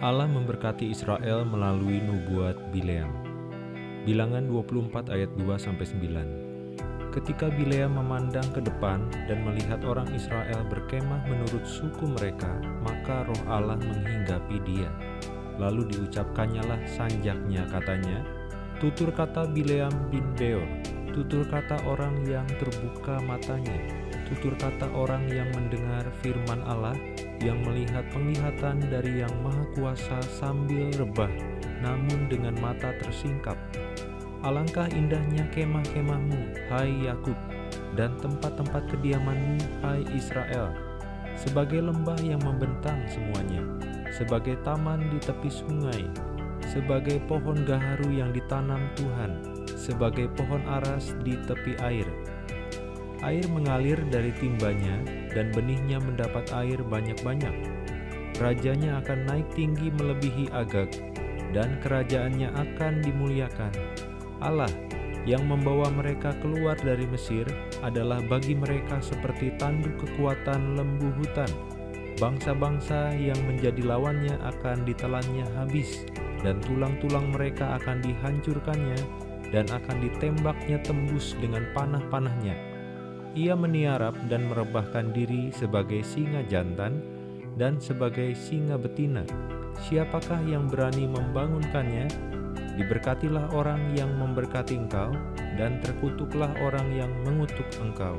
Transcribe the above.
Allah memberkati Israel melalui nubuat Bileam. Bilangan 24 ayat 2-9 Ketika Bileam memandang ke depan dan melihat orang Israel berkemah menurut suku mereka, maka roh Allah menghinggapi dia. Lalu diucapkannyalah sanjaknya katanya, Tutur kata Bileam bin Beor, tutur kata orang yang terbuka matanya, tutur kata orang yang mendengar firman Allah, yang melihat penglihatan dari Yang Maha Kuasa sambil rebah, namun dengan mata tersingkap. Alangkah indahnya kemah-kemahmu, hai Yakub, dan tempat-tempat kediamanmu, hai Israel, sebagai lembah yang membentang semuanya, sebagai taman di tepi sungai, sebagai pohon gaharu yang ditanam Tuhan, sebagai pohon aras di tepi air, Air mengalir dari timbanya, dan benihnya mendapat air banyak-banyak. Rajanya akan naik tinggi melebihi Agag, dan kerajaannya akan dimuliakan. Allah yang membawa mereka keluar dari Mesir adalah bagi mereka seperti tanduk kekuatan lembu hutan. Bangsa-bangsa yang menjadi lawannya akan ditelannya habis, dan tulang-tulang mereka akan dihancurkannya, dan akan ditembaknya tembus dengan panah-panahnya ia meniarap dan merebahkan diri sebagai singa jantan dan sebagai singa betina. Siapakah yang berani membangunkannya? Diberkatilah orang yang memberkati engkau, dan terkutuklah orang yang mengutuk engkau.